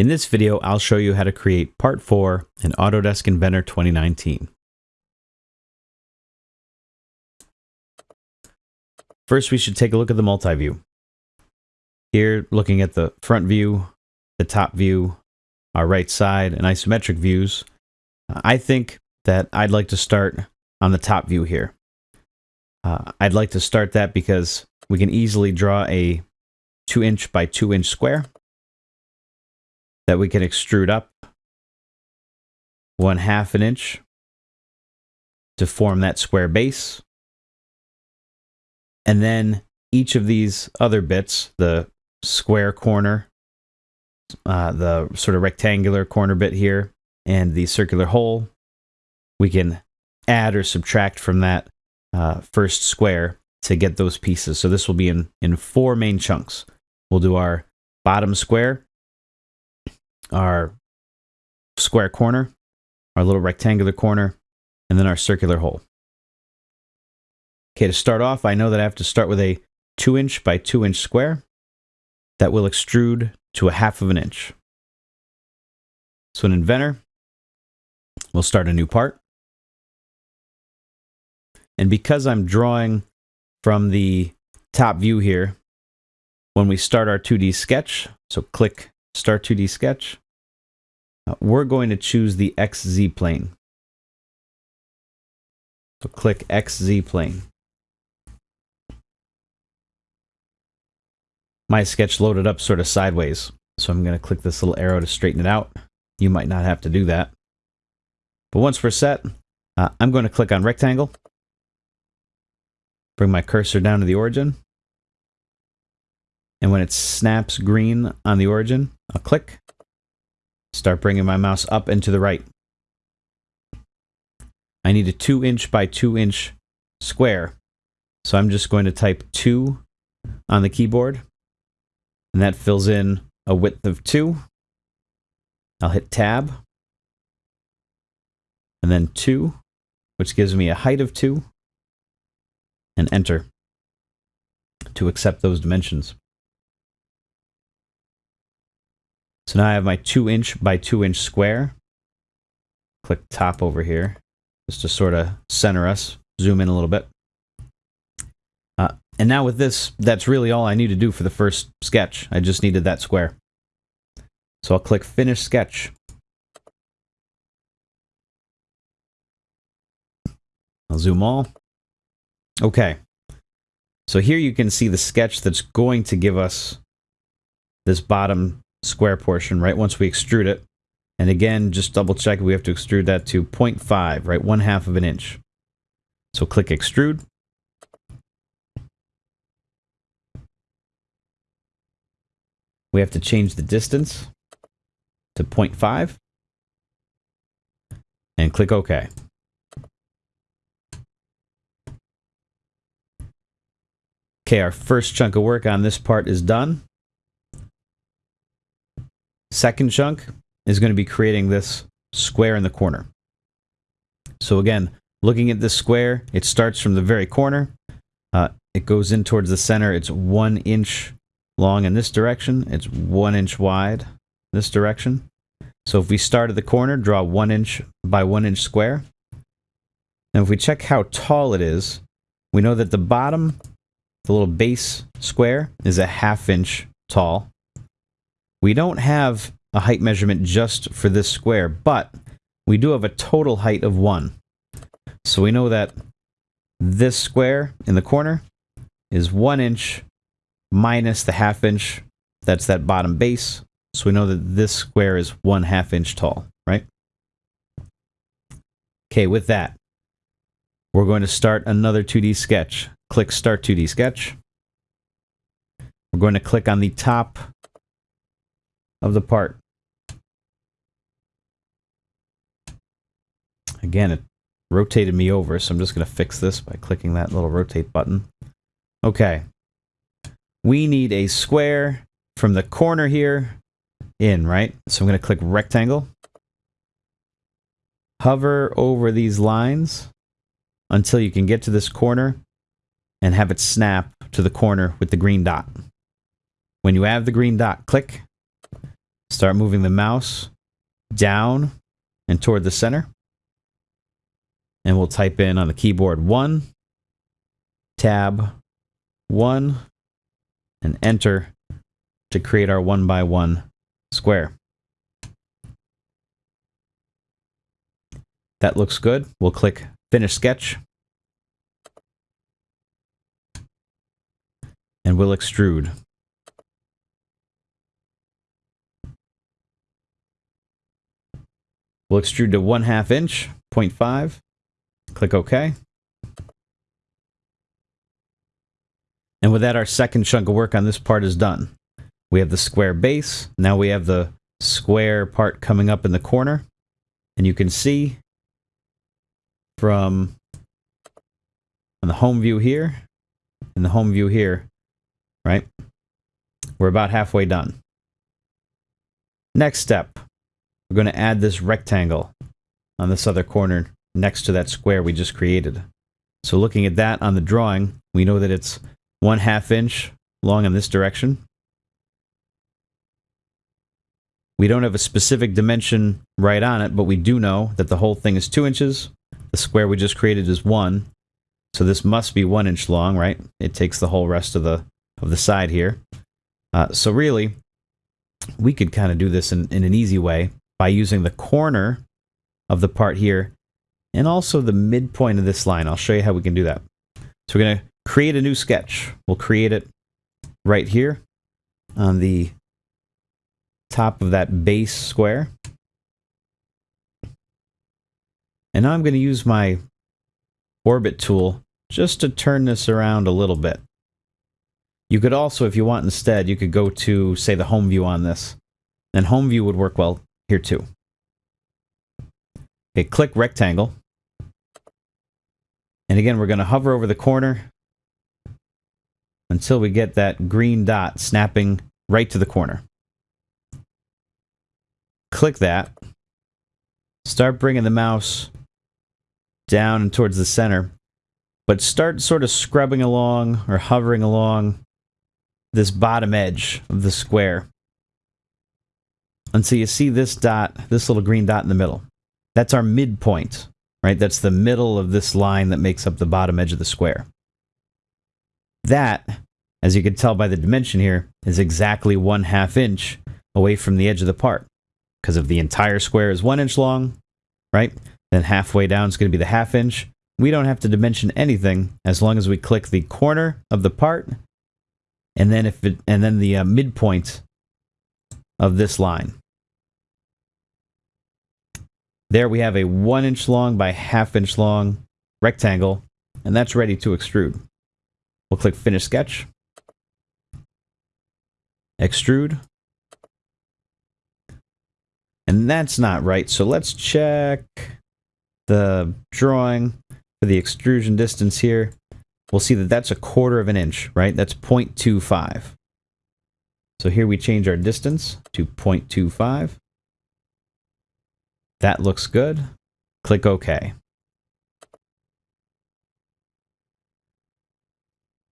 In this video, I'll show you how to create Part 4 in Autodesk Inventor 2019. First, we should take a look at the multi-view. Here, looking at the front view, the top view, our right side, and isometric views, I think that I'd like to start on the top view here. Uh, I'd like to start that because we can easily draw a 2 inch by 2 inch square that we can extrude up one half an inch to form that square base. And then each of these other bits, the square corner, uh, the sort of rectangular corner bit here, and the circular hole, we can add or subtract from that uh, first square to get those pieces. So this will be in, in four main chunks. We'll do our bottom square, our square corner, our little rectangular corner, and then our circular hole. Okay, to start off, I know that I have to start with a 2 inch by 2 inch square that will extrude to a half of an inch. So in Inventor, we'll start a new part. And because I'm drawing from the top view here, when we start our 2D sketch, so click Start 2D Sketch, uh, we're going to choose the XZ plane. So click XZ plane. My sketch loaded up sort of sideways, so I'm going to click this little arrow to straighten it out. You might not have to do that. But once we're set, uh, I'm going to click on Rectangle, bring my cursor down to the origin, and when it snaps green on the origin, I'll click, start bringing my mouse up and to the right. I need a 2 inch by 2 inch square. So I'm just going to type 2 on the keyboard. And that fills in a width of 2. I'll hit tab. And then 2, which gives me a height of 2. And enter to accept those dimensions. So now I have my 2 inch by 2 inch square. Click top over here just to sort of center us. Zoom in a little bit. Uh, and now with this, that's really all I need to do for the first sketch. I just needed that square. So I'll click Finish Sketch. I'll zoom all. Okay. So here you can see the sketch that's going to give us this bottom square portion, right? Once we extrude it. And again, just double check, we have to extrude that to 0.5, right? One half of an inch. So click extrude. We have to change the distance to 0.5 and click OK. Okay, our first chunk of work on this part is done. Second chunk is going to be creating this square in the corner. So again, looking at this square, it starts from the very corner. Uh, it goes in towards the center. It's one inch long in this direction. It's one inch wide this direction. So if we start at the corner, draw one inch by one inch square. And if we check how tall it is, we know that the bottom, the little base square, is a half inch tall. We don't have a height measurement just for this square, but we do have a total height of 1. So we know that this square in the corner is 1 inch minus the half inch. That's that bottom base. So we know that this square is 1 half inch tall, right? Okay, with that, we're going to start another 2D sketch. Click Start 2D Sketch. We're going to click on the top of the part. Again, it rotated me over, so I'm just going to fix this by clicking that little rotate button. Okay. We need a square from the corner here in, right? So I'm going to click rectangle. Hover over these lines until you can get to this corner and have it snap to the corner with the green dot. When you have the green dot, click Start moving the mouse down and toward the center. And we'll type in on the keyboard 1, tab 1, and enter to create our 1 by 1 square. That looks good. We'll click Finish Sketch. And we'll extrude. We'll extrude to 1 half inch, 0.5. Click OK. And with that, our second chunk of work on this part is done. We have the square base. Now we have the square part coming up in the corner. And you can see from on the home view here and the home view here, right? We're about halfway done. Next step, we're going to add this rectangle on this other corner next to that square we just created. So looking at that on the drawing, we know that it's one half inch long in this direction. We don't have a specific dimension right on it, but we do know that the whole thing is two inches. The square we just created is one. So this must be one inch long, right? It takes the whole rest of the of the side here. Uh, so really, we could kind of do this in, in an easy way by using the corner of the part here and also the midpoint of this line. I'll show you how we can do that. So we're going to create a new sketch. We'll create it right here on the top of that base square. And now I'm going to use my orbit tool just to turn this around a little bit. You could also, if you want instead, you could go to, say, the home view on this. And home view would work well here too. Okay, click rectangle. And again, we're going to hover over the corner until we get that green dot snapping right to the corner. Click that. Start bringing the mouse down and towards the center, but start sort of scrubbing along or hovering along this bottom edge of the square until you see this dot, this little green dot in the middle. That's our midpoint, right? That's the middle of this line that makes up the bottom edge of the square. That, as you can tell by the dimension here, is exactly one half inch away from the edge of the part. Because if the entire square is one inch long, right, then halfway down is going to be the half inch. We don't have to dimension anything as long as we click the corner of the part and then if it, and then the uh, midpoint of this line. There we have a one inch long by half inch long rectangle, and that's ready to extrude. We'll click Finish Sketch, Extrude, and that's not right. So let's check the drawing for the extrusion distance here. We'll see that that's a quarter of an inch, right? That's 0.25. So here we change our distance to 0.25. That looks good. Click OK.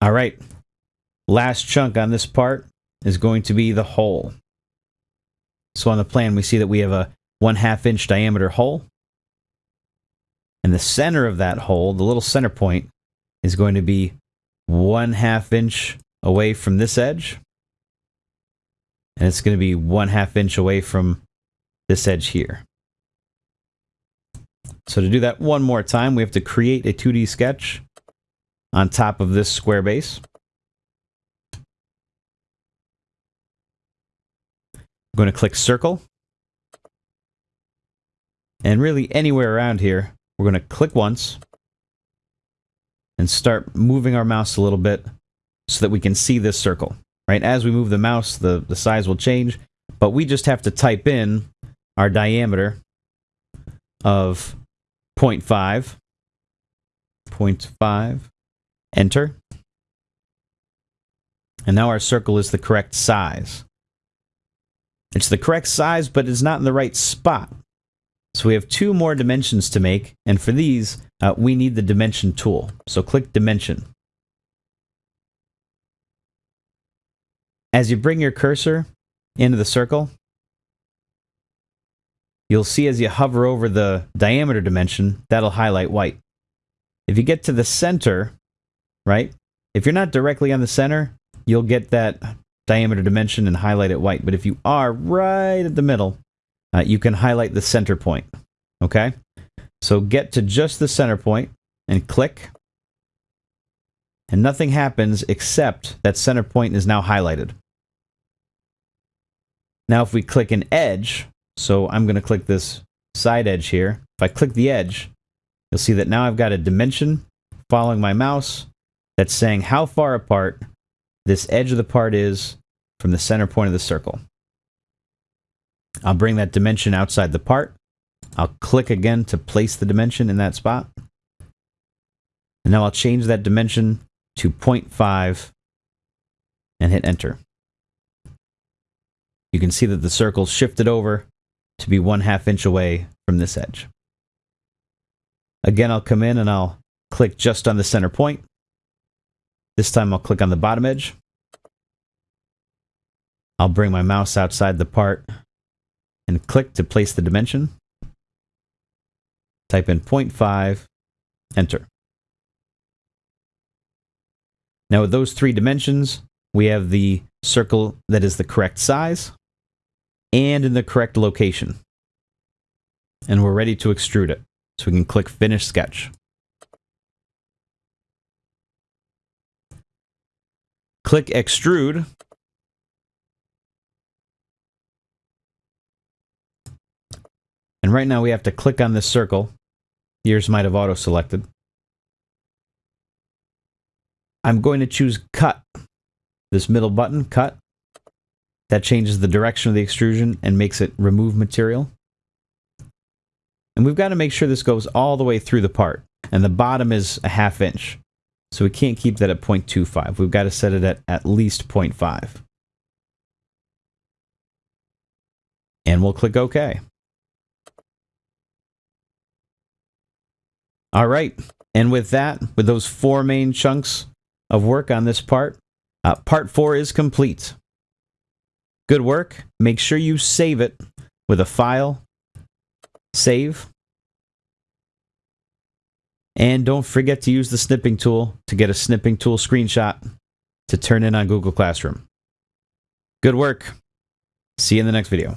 All right. Last chunk on this part is going to be the hole. So on the plan, we see that we have a one half inch diameter hole. And the center of that hole, the little center point, is going to be one half inch away from this edge. And it's going to be one half inch away from this edge here. So to do that one more time, we have to create a 2D sketch on top of this square base. I'm going to click circle. And really anywhere around here, we're going to click once and start moving our mouse a little bit so that we can see this circle. Right? As we move the mouse, the, the size will change, but we just have to type in our diameter of 0.5, 0.5, enter. And now our circle is the correct size. It's the correct size, but it's not in the right spot. So we have two more dimensions to make, and for these, uh, we need the dimension tool. So click dimension. As you bring your cursor into the circle, you'll see as you hover over the diameter dimension, that'll highlight white. If you get to the center, right, if you're not directly on the center, you'll get that diameter dimension and highlight it white. But if you are right at the middle, uh, you can highlight the center point. Okay? So get to just the center point and click. And nothing happens except that center point is now highlighted. Now if we click an edge, so I'm going to click this side edge here. If I click the edge, you'll see that now I've got a dimension following my mouse that's saying how far apart this edge of the part is from the center point of the circle. I'll bring that dimension outside the part. I'll click again to place the dimension in that spot. And now I'll change that dimension to 0.5 and hit enter. You can see that the circle shifted over to be one half inch away from this edge. Again, I'll come in and I'll click just on the center point. This time I'll click on the bottom edge. I'll bring my mouse outside the part and click to place the dimension. Type in 0.5, enter. Now with those three dimensions, we have the circle that is the correct size and in the correct location. And we're ready to extrude it. So we can click Finish Sketch. Click Extrude. And right now we have to click on this circle. Yours might have auto-selected. I'm going to choose Cut. This middle button, Cut. That changes the direction of the extrusion and makes it remove material. And we've got to make sure this goes all the way through the part. And the bottom is a half inch. So we can't keep that at 0.25. We've got to set it at at least 0.5. And we'll click OK. All right. And with that, with those four main chunks of work on this part, uh, part four is complete. Good work. Make sure you save it with a file. Save. And don't forget to use the snipping tool to get a snipping tool screenshot to turn in on Google Classroom. Good work. See you in the next video.